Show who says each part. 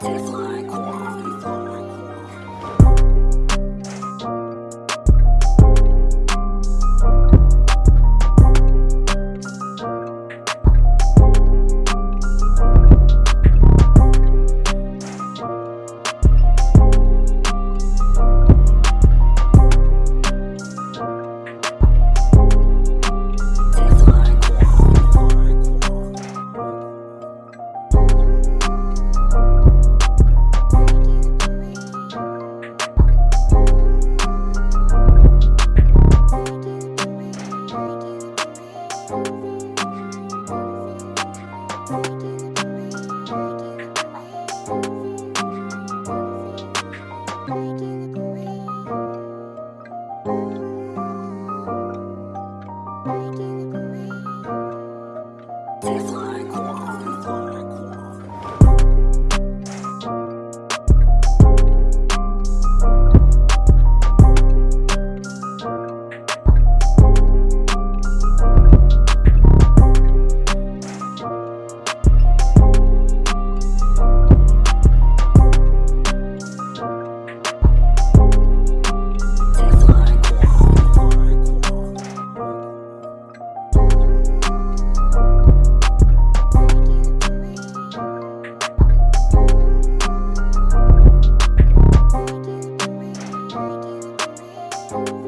Speaker 1: Teflon. Butterfly. Bye.